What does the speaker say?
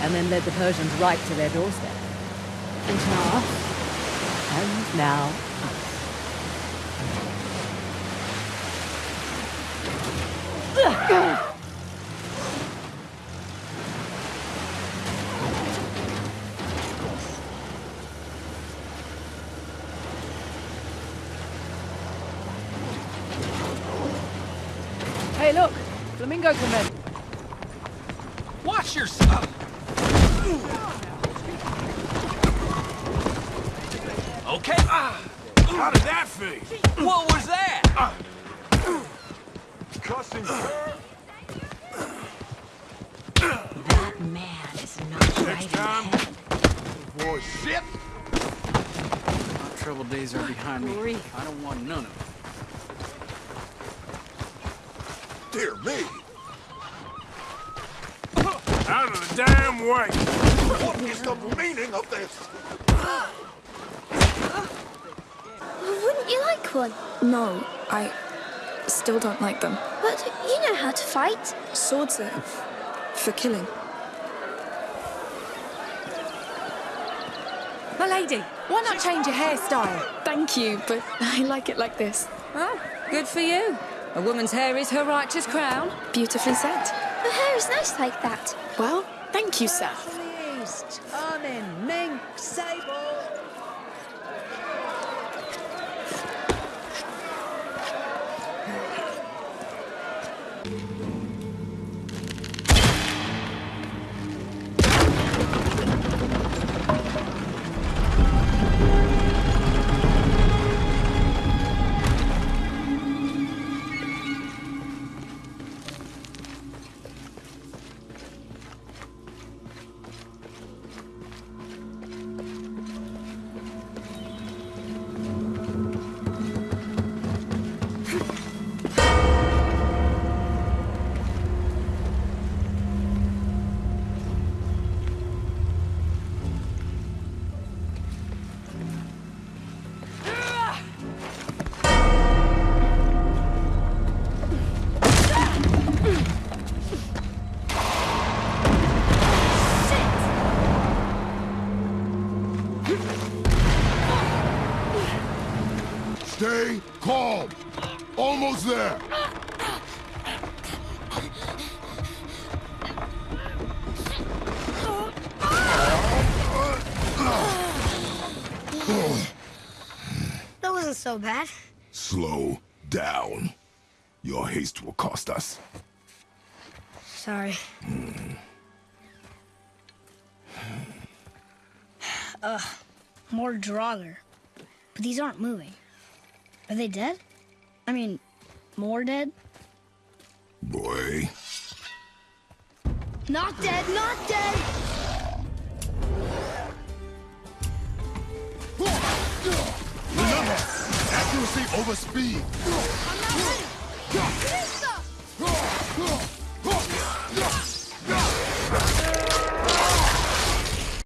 and then led the Persians right to their doorstep. And now? And now, Hey, look! Flamingo Command. Watch yourself! Okay. Ah. How did that feel? What was that? Ah. Cussing her? That man is not right Next in the time, head. avoid shit. My trouble days are behind me. Grief. I don't want none of it. Dear me. Out of the damn way. What is the meaning of this? Wouldn't you like one? No, I still don't like them. But you know how to fight. Swords are for killing. My lady, why not change your hairstyle? Thank you, but I like it like this. Oh, good for you. A woman's hair is her righteous crown. Beautifully said. Her hair is nice like that. Well, thank you, sir. East, Armin, Mink, Sable. Stay calm. Almost there. That wasn't so bad. Slow down. Your haste will cost us. Sorry. Hmm. Ugh, more Draugr. But these aren't moving. Are they dead? I mean, more dead? Boy. Not dead, not dead! Remember, accuracy over speed. I'm not ready!